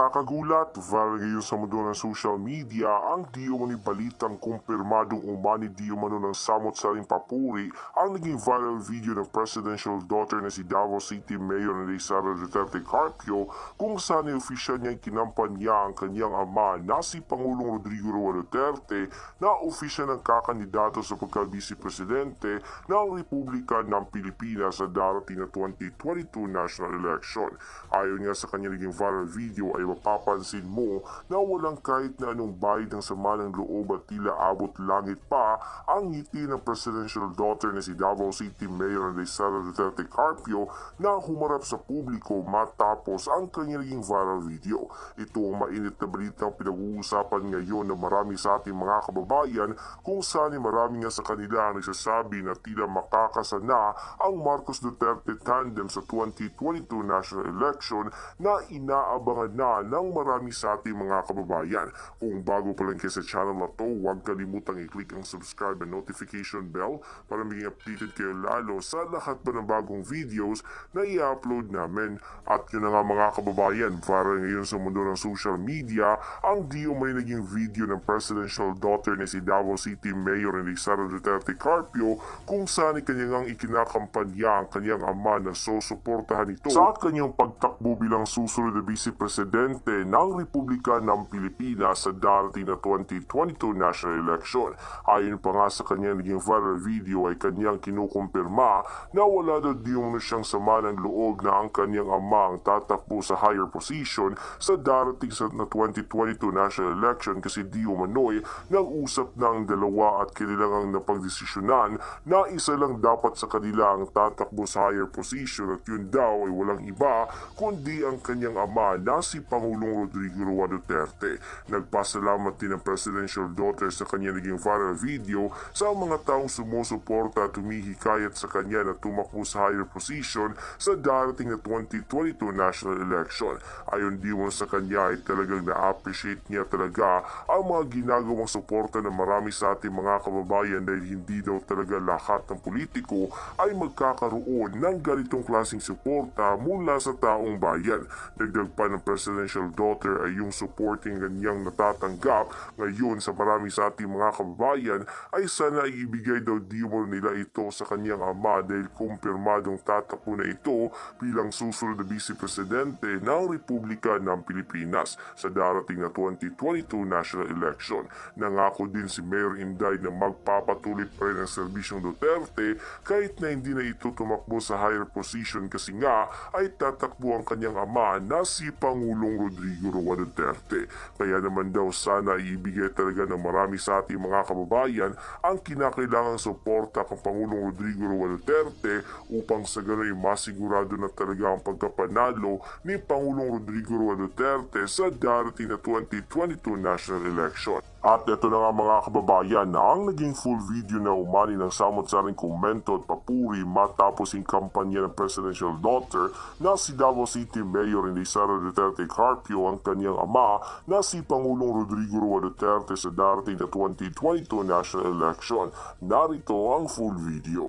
Nakakagulat, viral ngayon sa mundo ng social media ang di umani balitang kumpirmadong umani di umano ng samot-saring papuri ang naging viral video ng presidential daughter na si Davao City Mayor na Sara Duterte Carpio kung saan ay opisyal niyang kinampanya ang kanyang ama na si Pangulong Rodrigo Roa Duterte na opisyal ng kakandidato sa pagka-vice presidente ng Republika ng Pilipinas sa darating na 2022 national election. Ayon nga sa kanyang naging viral video ay mapapansin mo na walang kahit na anong bayad ng sama ng loob at tila abot langit pa ang ngiti ng presidential daughter na si Davao City Mayor na Sara Duterte Carpio na humarap sa publiko matapos ang kanyang naging viral video. Ito ang mainit na balitang pinag-uusapan ngayon ng marami sa ating mga kababayan kung saan marami nga sa kanila ang nagsasabi na tila makakasana ang Marcos Duterte tandem sa 2022 national election na inaabangan na ng marami sa ating mga kababayan. Kung bago pa lang kayo sa channel na to, huwag kalimutang i-click ang subscribe and notification bell para maging updated kayo lalo sa lahat pa ng bagong videos na i-upload namin. At yun na nga mga kababayan, para ngayon sa mundo ng social media, ang di umay naging video ng presidential daughter ni si Davao City Mayor ni Sara Duterte Carpio kung saan kanyang ikinakampanya ang kanyang ama na susuportahan ito sa kanyang pagtakbo bilang susunod na vice presidente ng Republika ng Pilipinas sa darating na 2022 national election. Ayon pa nga sa kanyang naging viral video ay kanyang kinukumpirma na wala daw di umano siyang sama ng loob na ang kanyang ama ang tatakbo sa higher position sa darating sa na 2022 national election kasi di umano'y nang usap ng dalawa at kanilang napagdesisyonan na isa lang dapat sa kanila ang tatakbo sa higher position at yun daw ay walang iba kundi ang kanyang ama na si Pangulong Rodrigo Roa Duterte. Nagpasalamat din ang presidential daughter sa kanya naging viral video sa mga taong sumusuporta at humihikayat sa kanya na tumakbo sa higher position sa darating na 2022 national election. Ayon di mo sa kanya ay talagang na-appreciate niya talaga ang mga ginagawang suporta ng marami sa ating mga kababayan dahil hindi daw talaga lahat ng politiko ay magkakaroon ng ganitong klaseng suporta mula sa taong bayan. Dagdag pa ng presidential daughter ay yung supporting ganyang natatanggap ngayon sa marami sa ating mga kababayan ay sana ibigay daw di mo nila ito sa kanyang ama dahil kumpirmadong tatakbo na ito bilang susunod na vice presidente ng Republika ng Pilipinas sa darating na 2022 national election. Nangako din si Mayor Inday na magpapatuloy pa rin ang serbisyong Duterte kahit na hindi na ito tumakbo sa higher position kasi nga ay tatakbo ang kanyang ama na si Pangulong Rodrigo Roa Duterte. Kaya naman daw sana ibigay talaga ng marami sa ating mga kababayan ang kinakailangang suporta kang Pangulong Rodrigo Roa Duterte upang sa gano'y masigurado na talaga ang pagkapanalo ni Pangulong Rodrigo Roa Duterte sa darating na 2022 national election. At ito na nga mga kababayan na ang naging full video na umani ng samot-saring komento at papuri matapos yung kampanya ng presidential daughter na si Davao City Mayor ni Sara Duterte Carpio ang kanyang ama na si Pangulong Rodrigo Roa Duterte sa darating na 2022 national election. Narito ang full video.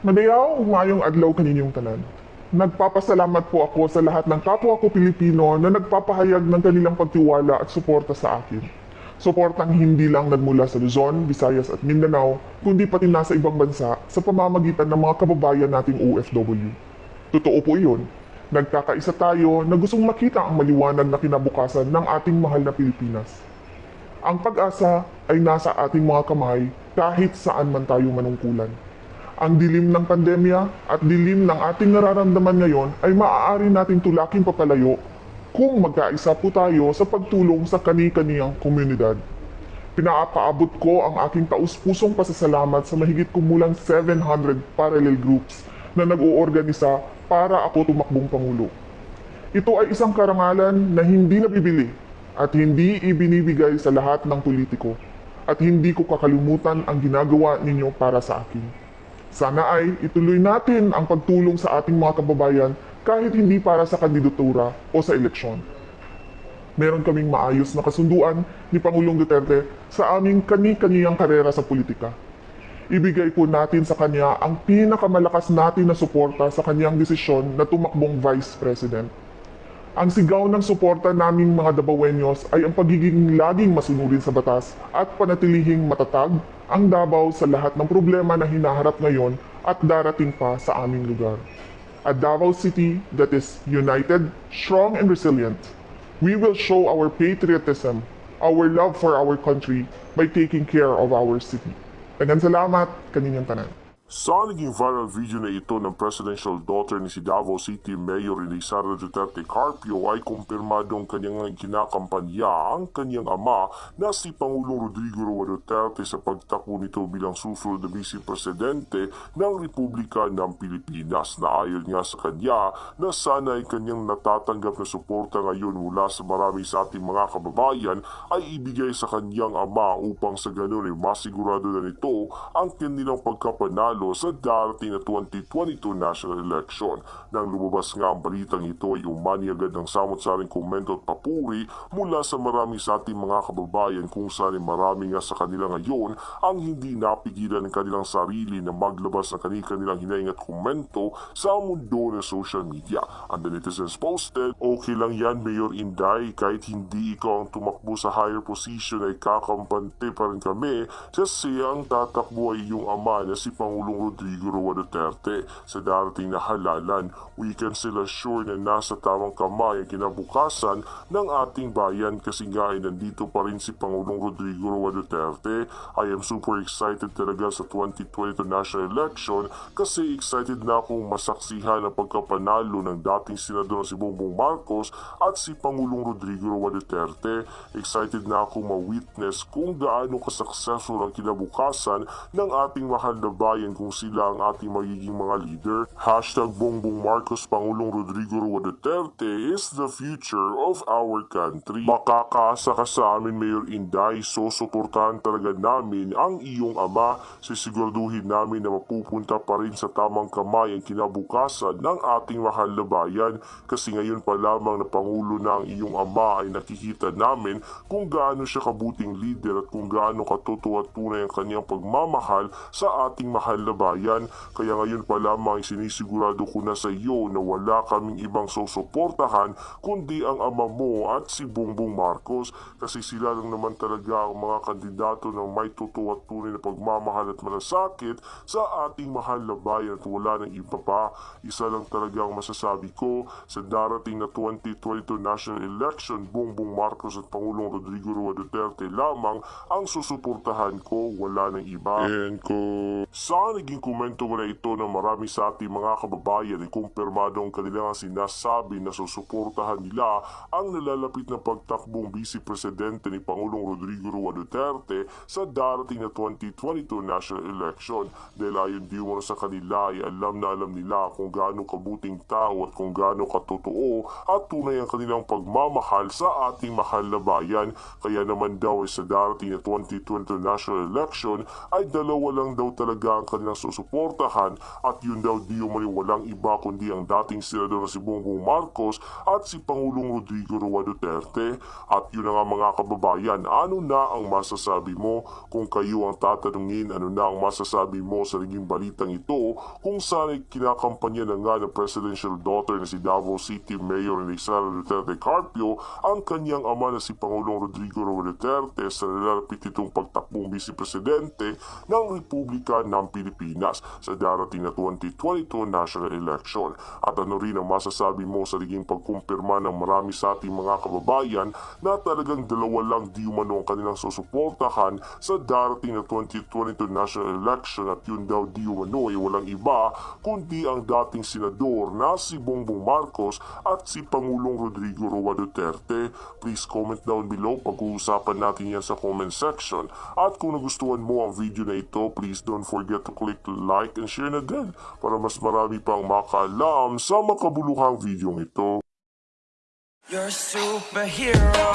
Madayaw, umayong adlaw kaninyong tanan. Nagpapasalamat po ako sa lahat ng kapwa ko Pilipino na nagpapahayag ng kanilang pagtiwala at suporta sa akin. Suportang hindi lang nagmula sa Luzon, Visayas at Mindanao, kundi pati nasa ibang bansa sa pamamagitan ng mga kababayan nating OFW. Totoo po iyon. Nagkakaisa tayo na gustong makita ang maliwanag na kinabukasan ng ating mahal na Pilipinas. Ang pag-asa ay nasa ating mga kamay kahit saan man tayo manungkulan. Ang dilim ng pandemya at dilim ng ating nararamdaman ngayon ay maaari nating tulakin papalayo kung magkaisa po tayo sa pagtulong sa kani-kaniyang komunidad. Pinaapaabot ko ang aking taus-pusong pasasalamat sa mahigit kumulang 700 parallel groups na nag-oorganisa para ako tumakbong Pangulo. Ito ay isang karangalan na hindi nabibili at hindi ibinibigay sa lahat ng politiko at hindi ko kakalimutan ang ginagawa ninyo para sa akin. Sana ay ituloy natin ang pagtulong sa ating mga kababayan kahit hindi para sa kandidatura o sa eleksyon. Meron kaming maayos na kasunduan ni Pangulong Duterte sa aming kani-kaniyang karera sa politika. Ibigay po natin sa kanya ang pinakamalakas natin na suporta sa kanyang desisyon na tumakbong Vice President. Ang sigaw ng suporta naming mga Dabawenyos ay ang pagiging laging masunurin sa batas at panatilihing matatag ang Davao sa lahat ng problema na hinaharap ngayon at darating pa sa aming lugar. A Davao City that is united, strong, and resilient. We will show our patriotism, our love for our country by taking care of our city. Dagan salamat kaninyang tanan. Sa naging viral video na ito ng presidential daughter ni si Davao City Mayor ni Duterte? Carpio ay kumpirmadong kanyang kinakampanya ang kanyang ama na si Pangulong Rodrigo Roa Duterte sa pagtakbo nito bilang susunod na Vice Presidente ng Republika ng Pilipinas. Na ayon nga sa kanya na sana ay kanyang natatanggap na suporta ngayon mula sa marami sa ating mga kababayan ay ibigay sa kanyang ama upang sa ganun ay masigurado na nito ang kanilang pagkapanalo sa darating na 2022 national election. Nang lumabas nga ang balitang ito ay umani agad ng samot-saring komento at papuri mula sa marami sa ating mga kababayan kung saan marami nga sa kanila ngayon ang hindi napigilan ng kanilang sarili na maglabas ng kanilang hinaing at komento sa mundo ng social media. And the netizens posted, okay lang yan Mayor Inday kahit hindi ikaw ang tumakbo sa higher position ay kakampante pa rin kami kasi ang tatakbo ay yung ama na si Pangulong Rodrigo Roa Duterte sa darating na halalan. We can still assure na nasa tamang kamay ang kinabukasan ng ating bayan kasi nga ay nandito pa rin si Pangulong Rodrigo Roa Duterte. I am super excited talaga sa 2022 national election kasi excited na akong masaksihan ang pagkapanalo ng dating senador na si Bongbong Marcos at si Pangulong Rodrigo Roa Duterte. Excited na akong ma-witness kung gaano ka-successful ang kinabukasan ng ating mahal na bayan kung sila ang ating magiging mga leader. Hashtag Bongbong Marcos Pangulong Rodrigo Roa Duterte is the future of our country. Makakaasa ka sa amin Mayor Inday, so suportahan talaga namin ang iyong ama. Sisiguraduhin namin na mapupunta pa rin sa tamang kamay ang kinabukasan ng ating mahal na bayan kasi ngayon pa lamang na Pangulo na ang iyong ama ay nakikita namin kung gaano siya kabuting leader at kung gaano katoto at tunay ang kanyang pagmamahal sa ating mahal na bayan. Kaya ngayon pa lamang sinisigurado ko na sa iyo na wala kaming ibang susuportahan kundi ang ama mo at si Bongbong Marcos kasi sila lang naman talaga ang mga kandidato ng may totoo at tunay na pagmamahal at malasakit sa ating mahal na bayan at wala ng iba pa. Isa lang talaga ang masasabi ko sa darating na 2022 national election, Bongbong Marcos at Pangulong Rodrigo Roa Duterte lamang ang susuportahan ko, wala ng iba. And ko... Sa naging komento mo na ito ng marami sa ating mga kababayan. Ay kumpirmado ang kanilang sinasabi na susuportahan nila ang nalalapit na pagtakbong Vice Presidente ni Pangulong Rodrigo Roa Duterte sa darating na 2022 national election. Dahil ayon di mo sa kanila ay alam na alam nila kung gaano kabuting tao at kung gaano katotoo at tunay ang kanilang pagmamahal sa ating mahal na bayan. Kaya naman daw ay sa darating na 2022 national election ay dalawa lang daw talaga ang kanilang susuportahan at yun daw di umani walang iba kundi ang dating senador na si Bongbong Marcos at si Pangulong Rodrigo Roa Duterte. At yun na nga mga kababayan ano na ang masasabi mo? Kung kayo ang tatanungin ano na ang masasabi mo sa naging balitang ito? Kung saan kinakampanya na nga ng presidential daughter na si Davao City Mayor Sara Duterte Carpio ang kanyang ama na si Pangulong Rodrigo Roa Duterte sa nilalapit itong pagtakbong Vice Presidente ng Republika ng Pilipinas sa darating na 2022 national election. At ano rin ang masasabi mo sa naging pagkumpirma ng marami sa ating mga kababayan na talagang dalawa lang di umano ang kanilang susuportahan sa darating na 2022 national election at yun daw di umano ay walang iba kundi ang dating senador na si Bongbong Marcos at si Pangulong Rodrigo Roa Duterte. Please comment down below pag-uusapan natin yan sa comment section. At kung nagustuhan mo ang video na ito, please don't forget to click like and share na din para mas marami pang makaalam sa makabuluhang video ito. You're a superhero.